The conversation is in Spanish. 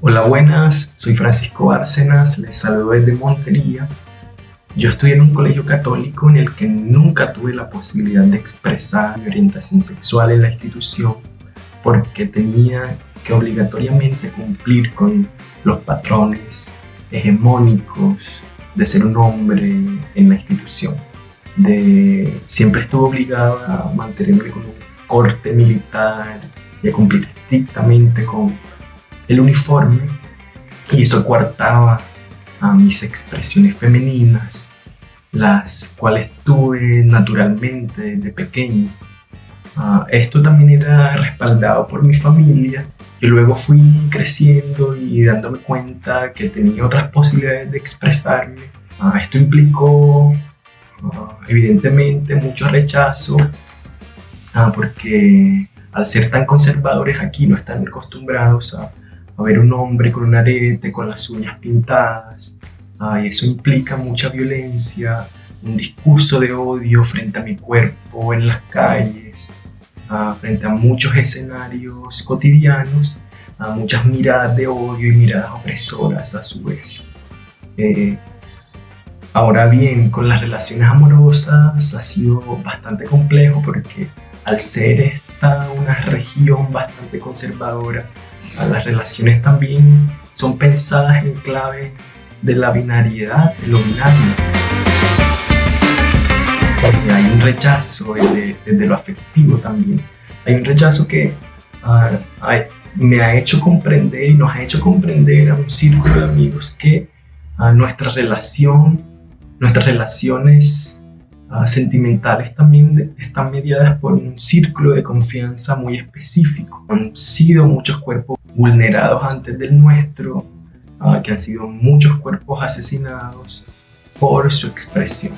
buenas, soy Francisco Bárcenas, les saludo desde Montería. Yo estudié en un colegio católico en el que nunca tuve la posibilidad de expresar mi orientación sexual en la institución porque tenía que obligatoriamente cumplir con los patrones hegemónicos de ser un hombre en la institución. De, siempre estuve obligado a mantenerme con un corte militar y a cumplir estrictamente con el uniforme y eso coartaba a mis expresiones femeninas, las cuales tuve naturalmente desde pequeño. Uh, esto también era respaldado por mi familia y luego fui creciendo y dándome cuenta que tenía otras posibilidades de expresarme. Uh, esto implicó uh, evidentemente mucho rechazo porque al ser tan conservadores aquí no están acostumbrados a a ver un hombre con un arete, con las uñas pintadas. y eso implica mucha violencia, un discurso de odio frente a mi cuerpo en las calles, frente a muchos escenarios cotidianos, a muchas miradas de odio y miradas opresoras a su vez. Eh, ahora bien, con las relaciones amorosas ha sido bastante complejo porque al ser esta una región bastante conservadora, las relaciones también son pensadas en clave de la binariedad, de lo binario. hay un rechazo desde, lo afectivo también. Hay un rechazo que me ha hecho comprender y nos ha hecho comprender a un círculo de amigos que uh, nuestra relación, nuestras relaciones sentimentales también están mediadas por un círculo de confianza muy específico. Han sido muchos cuerpos vulnerados antes del nuestro, ah, que han sido muchos cuerpos asesinados por su expresión.